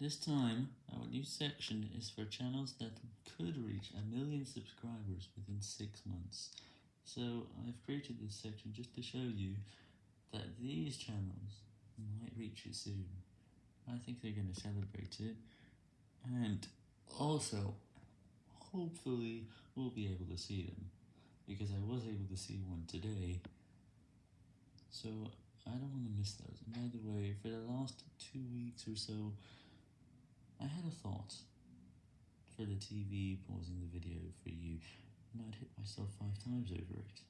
This time, our new section is for channels that could reach a million subscribers within 6 months. So, I've created this section just to show you that these channels might reach it soon. I think they're going to celebrate it, and also, hopefully, we'll be able to see them, because I was able to see one today, so I don't want to miss those. And by the way, for the last two weeks or so, I had a thought for the TV pausing the video for you, and I'd hit myself five times over it.